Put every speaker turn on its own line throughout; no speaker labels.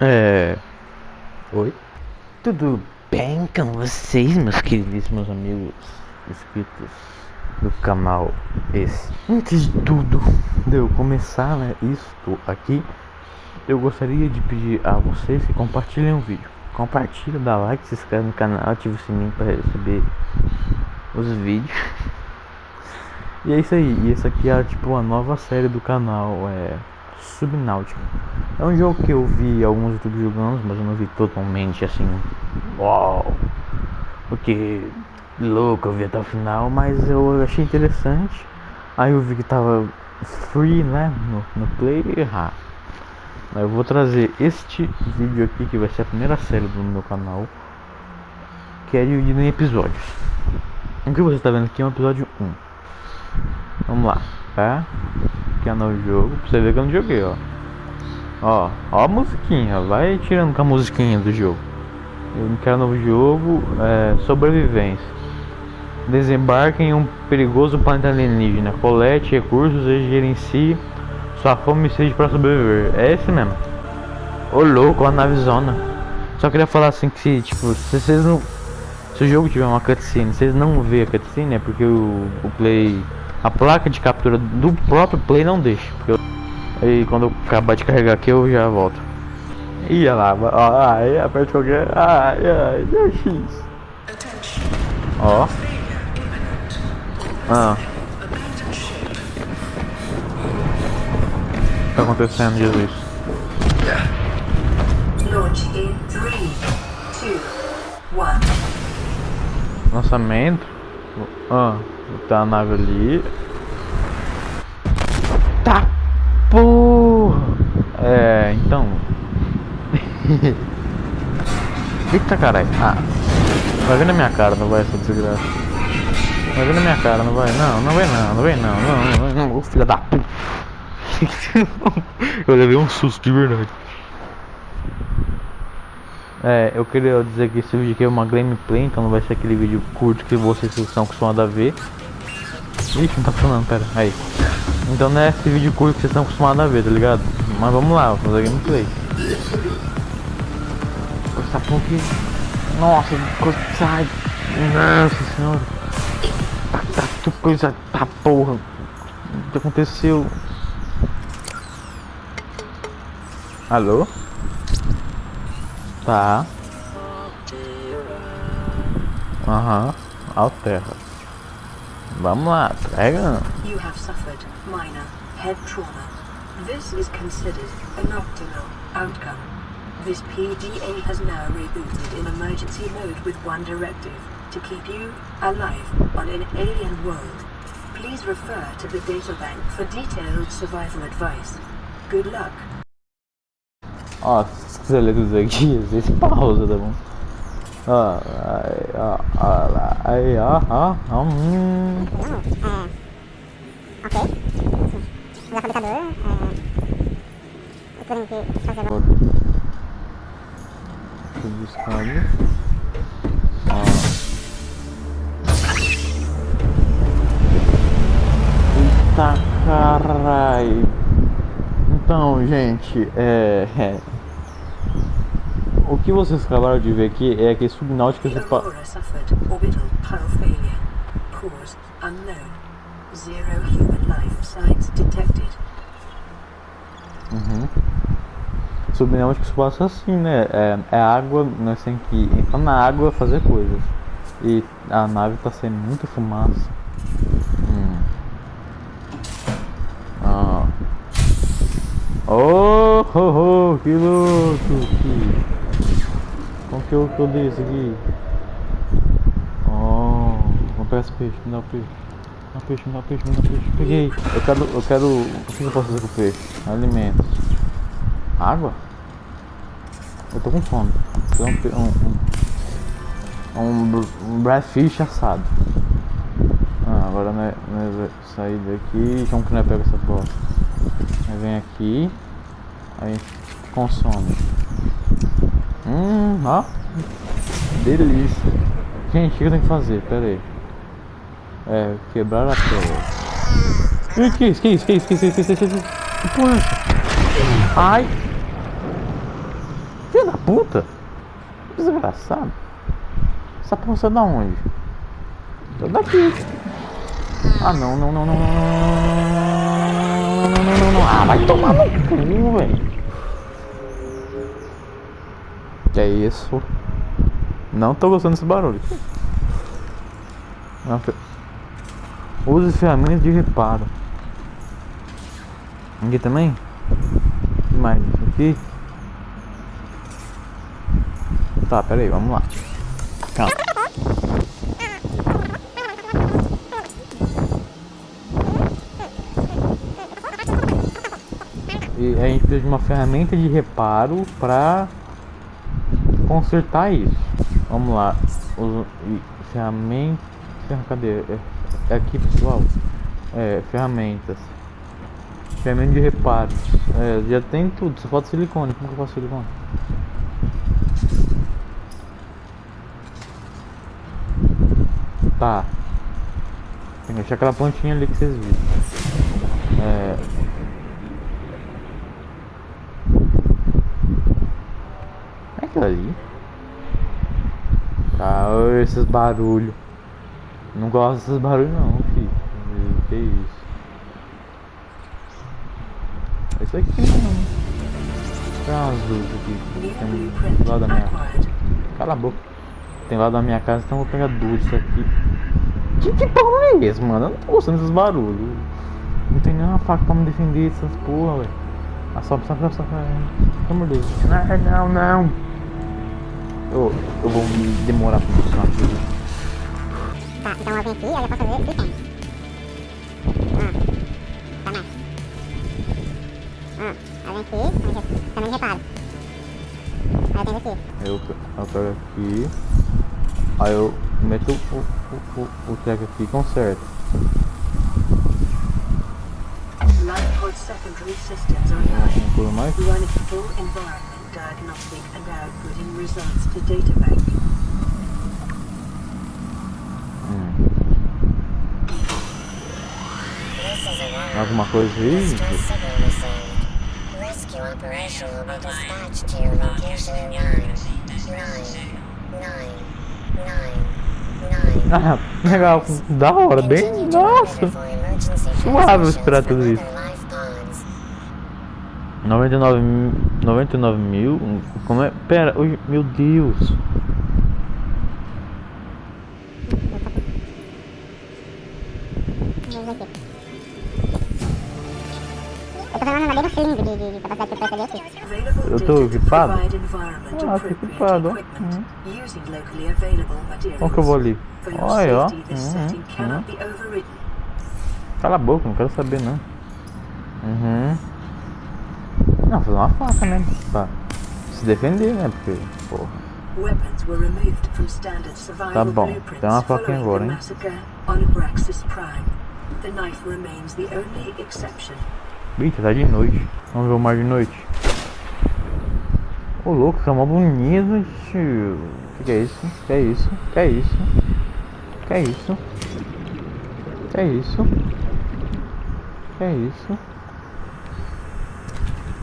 É. Oi? Tudo bem com vocês, meus queridíssimos amigos inscritos do canal esse? Antes de tudo, de eu começar né, isto aqui, eu gostaria de pedir a vocês que compartilhem o vídeo. Compartilha, dá like, se inscreve no canal, ativa o sininho para receber os vídeos. E é isso aí, e essa aqui é tipo a nova série do canal, é Subnáutica. É um jogo que eu vi alguns youtubers jogando, mas eu não vi totalmente assim. Uau! Porque louco, eu vi até o final, mas eu achei interessante. Aí eu vi que tava free, né? No, no Play. Ah. Eu vou trazer este vídeo aqui, que vai ser a primeira série do meu canal, que é dividido em episódios. O que você está vendo aqui é um episódio 1. Vamos lá, tá? Um novo jogo, pra você ver que eu não joguei, ó. Ó, ó a musiquinha, vai tirando com a musiquinha do jogo. Eu quero um novo jogo, é, sobrevivência. Desembarque em um perigoso planeta alienígena. Colete recursos e gerencie sua fome e sede para sobreviver. É esse mesmo. Ô louco, a navezona. Só queria falar assim que se, tipo, se vocês não. Se o jogo tiver uma cutscene, vocês não vê a cutscene, é porque o, o play. A placa de captura do próprio play não deixa. Eu, e quando eu acabar de carregar aqui eu já volto. Ia lá, ó, ai, aperta qualquer. Ai, ai, deu X. Ó. Ah. O que tá acontecendo, Jesus?
Launch in 3, 2, 1.
Lançamento. Ah, tá a nave ali. Tá porra! É, então. Eita caralho. Ah. Vai ver na minha cara, não vai essa desgraça. Vai ver na minha cara, não vai. Não, não vai não, não vai não, não, não, não, não. filha da puta. Eu levei um susto de verdade. É, eu queria dizer que esse vídeo aqui é uma gameplay, então não vai ser aquele vídeo curto que vocês estão acostumados a ver. Ixi, não tá funcionando, pera, aí. Então não é esse vídeo curto que vocês estão acostumados a ver, tá ligado? Mas vamos lá, vamos fazer gameplay. Essa aqui. Nossa, sai. Nossa senhora. Tá, tá, coisa. Tá porra. O que aconteceu? Alô? Tá. Aham. Alterra. Vamos lá, pega.
You have suffered minor head trauma. This is considered an optimal outcome. This PDA has now rebooted in emergency mode with one directive to keep you alive on an alien world. Please refer to the databank for detailed survival advice. Good luck.
Ó, se quiser ler tudo aqui, pausa, tá bom? Ó, aí, ó, ó, ó, ó, ó, hum.
É. Ok. Usar fabricador. É. Eu tenho que fazer agora.
Tô buscando. Ó. Eita carai. Então, gente, é, é. Que vocês acabaram de ver aqui é que Subnáutica se pa... Uhum. Subnáutica se passa assim, né? É, é água, nós temos que entrar na água fazer coisas. E a nave tá saindo muita fumaça. Hum. Ah. Oh, oh, oh, que louco! Que... Que eu, que eu dei isso aqui? Oh, vamos pegar esse peixe, me dá peixe. Me dá peixe, me dá peixe, me dá peixe. Peguei. Eu quero, eu quero. O que eu posso fazer com o peixe? Alimentos. Água? Eu tô com fome. Um, um, um, um, breadfish assado. Ah, agora nós, nós vai sair daqui. Como que nós pega essa bosta? Aí vem aqui. Aí consome. Hum, ó. Delícia. Gente, o que eu tenho que fazer? Pera aí. É, quebrar a tela. Que isso, que isso, que isso, que isso, que isso, que isso, que porra é essa? Ai! da puta! Desgraçado. Essa porra é da onde? Tô daqui. Ah não, não, não, não, não, não, não, não, não, não, não. Ah, vai tomar no cu, velho. Que é isso? Não tô gostando desse barulho. Use ferramentas de reparo. Aqui também? Mais? Aqui? Tá, pera aí, vamos lá. Calma. E a gente precisa de uma ferramenta de reparo para consertar isso. Vamos lá. Ferramenta. ferra- Cadê? É, é aqui pessoal. É, ferramentas. Ferramenta de reparo. É, já tem tudo, só falta silicone. Como que eu faço silicone? Tá. Tem que achar aquela pontinha ali que vocês viram. É. aquilo ali. Ah, esses barulhos. Não gosto desses barulhos não, filho. Que isso? É Isso aqui não. Tem umas luzes aqui. Tem do lado da minha. Cala a boca. Tem lá da minha casa, então eu vou pegar duas disso aqui. Que que porra é esse, mano? Eu não tô gostando desses barulhos. Não tem nenhuma faca pra me defender dessas porra, velho. Ah, sobe, sobe, sobe, sobe. Pelo amor de Deus. Não, não, não. Eu, eu vou me demorar pra funcionar tudo.
Tá, então eu venho aqui, aí eu posso fazer silicone. Ah, tá mais. Ah, aí vem aqui, aí já- também reparo. Aí eu aqui.
Eu, eu pego aqui. Aí eu meto o, o, o, o treco aqui e conserto.
Lightpod secondary systems.
Não
full environment diagnostic and outputting results to databank.
Hum. Alguma coisa aí?
Rescue operation will be dispatched to your location in nine, nine, nine, nine, nine.
Ah, legal. Da hora, bem. Nossa! Suave esperar tudo isso. 99 mil. Como é? Pera, oh, meu Deus!
Eu tô
equipado? Ah, tô equipado,
hum.
Olha que eu vou ali. Olha, ó.
Hum, hum, hum.
Cala a boca, não quero saber não. Uhum. Não, fazer uma faca, né? Pra se defender, né? Porque, porra. Tá bom, tem uma
following
agora, hein? Eita, tá de noite. Vamos ver o mar de noite. Ô louco, tá mó bonito, tio. Que que é isso? Que é isso? Que é isso? Que é isso? Que é isso? Que é isso?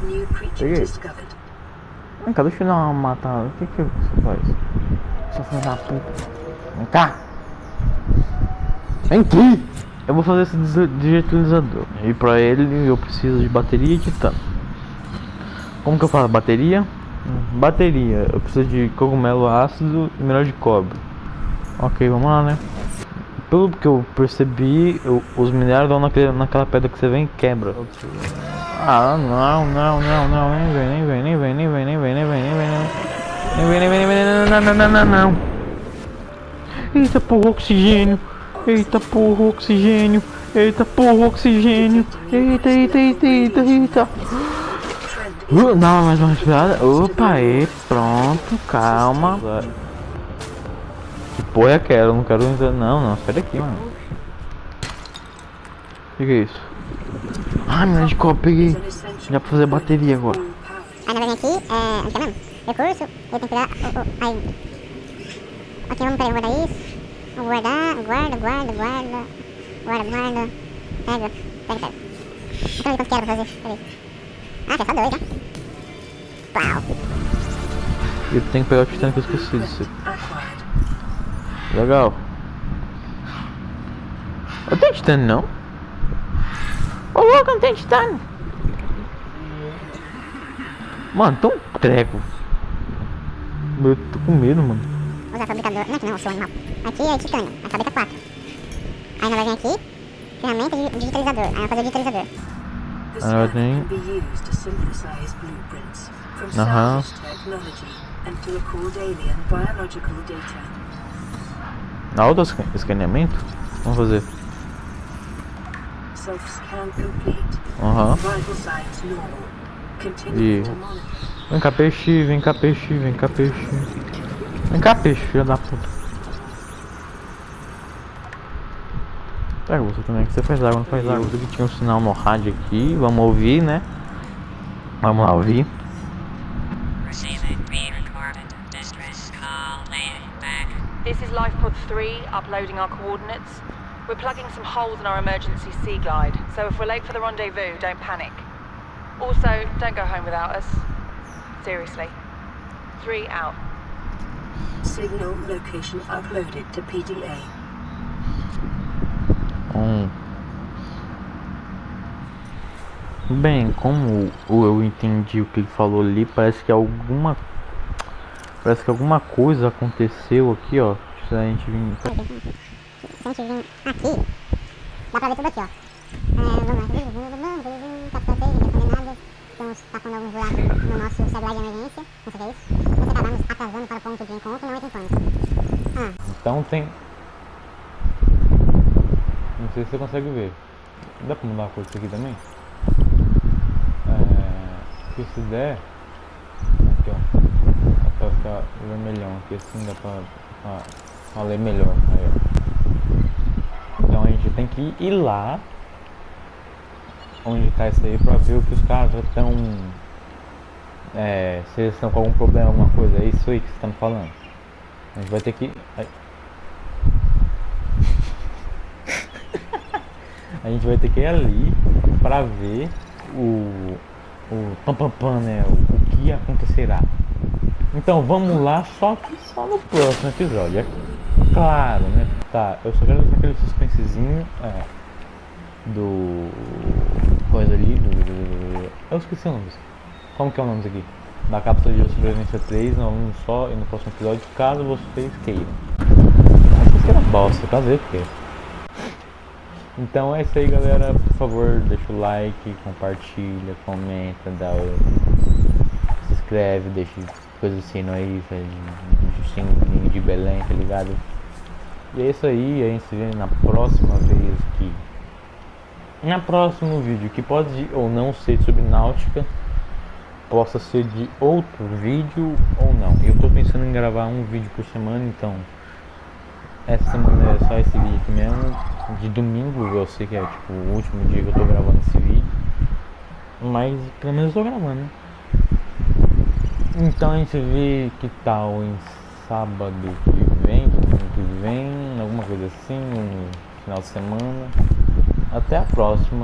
New creature
Peguei.
discovered.
Vem cá, deixa eu dar uma matada. O que que você faz? Seu filho da puta. Vem cá. Vem aqui. Eu vou fazer esse digitalizador. E pra ele eu preciso de bateria e titânio. Como que eu faço? Bateria? Bateria. Eu preciso de cogumelo ácido e mineral de cobre. Ok, vamos lá, né? Pelo que eu percebi, eu- os minerais vão naquele, naquela pedra que você vem e quebra. Ah, não, não, não, não, nem vem, nem vem, nem vem, nem vem, nem vem, nem vem, nem vem, nem vem, nem vem, nem vem, não, não, não, não, não. Eita porra, oxigênio. Eita porra, oxigênio. Eita porra, oxigênio. Eita, eita, eita, eita, eita. Uh, não, mais uma respirada. Opa, aí, pronto, calma. Porra é aquela? Eu não quero entrar. Não, não, sai daqui, mano. O que, que é isso? Ai, minha de copo, peguei. Já pra fazer bateria agora.
Aí vem aqui, é, onde que é mesmo? Recurso, eu tenho que dar, o, o, aí. Ok, vamos, vou guardar isso. Vou guardar, guarda, guarda, guarda, guarda, guarda. Pega, pega, pega. Então quanto que era pra fazer? Peraí. Ah, é só dois, né? Pau.
E tem que pegar o titânio que eu esqueci disso. Legal. Eu tenho titânio não? Ô louco, não tem titânio. Mano, tão treco. Eu tô com medo, mano.
Usar fabricador. Não, aqui não, seu animal. Aqui é titânio. Aí fabrica 4. Aí nós vai vir aqui. Ferramenta de digitalizador. Aí vai fazer o digitalizador.
Ah,
scanner
tem- Aham.
salvage biological data.
Auto escaneamento? Vamos fazer. Aham.
Continue
E-. Vem cá, peixe, vem cá, peixe, vem cá, peixe. Vem cá, peixe, filha da puta. Pega você também, que você faz água, não faz água. Você que tinha um sinal no rádio aqui, vamos ouvir, né? Vamos lá ouvir.
3, uploading our coordinates. We're plugging some holes in our emergency sea glide, so if we're late for the rendezvous, don't panic. Also, don't go home without us. Seriously. Three out.
Signal location uploaded to PDA.
Um. Bem, como o- eu entendi o que ele falou ali, parece que alguma. Parece que alguma coisa aconteceu aqui, ó. Se a gente vir.
Se a gente vir aqui, dá pra ver tudo aqui, ó. É, vamos lá. Capitão 6, ninguém fazer nada. Estamos tapando alguns buracos no nosso celular de emergência. Não sei o que é isso. Se acabarmos atrasando para o ponto de encontro, não entra em pânico.
Então tem. Não sei se você consegue ver. Dá pra mudar a cor disso aqui também? É. Se der. Aqui ó. Pra ficar vermelhão aqui assim, dá pra, pra, pra ler melhor. Então a gente tem que ir lá. Onde tá isso aí pra ver o que os caras estão. É, se eles estão com algum problema, alguma coisa. É isso aí que você tá me falando. A gente vai ter que. A gente vai ter que ir ali pra ver o. O pam pam pam, né? O, o que acontecerá. Então vamos lá, só que só no próximo episódio. Claro, né? Tá, eu só quero deixar aquele suspensezinho. É, do. Coisa ali. Do, eu esqueci o nome. Como que é o nome disso aqui? Da cápsula de sobrevivência 3, não um só e no próximo episódio, caso vocês queiram. Acho que era bosta, caso eu queira. Então é isso aí galera, por favor, deixa o like, compartilha, comenta, dá o... se inscreve, deixa coisa assim aí, faz de Belém, tá ligado? E é isso aí, a gente se vê na próxima vez aqui. Na próximo vídeo, que pode ou não ser sobre náutica, possa ser de outro vídeo ou não. Eu tô pensando em gravar um vídeo por semana, então essa semana é só esse vídeo aqui mesmo. De domingo eu sei que é tipo o último dia que eu tô gravando esse vídeo. Mas pelo menos eu tô gravando, né? Então a gente vê que tal em sábado que domingo que vem, alguma coisa assim, no final de semana. Até a próxima.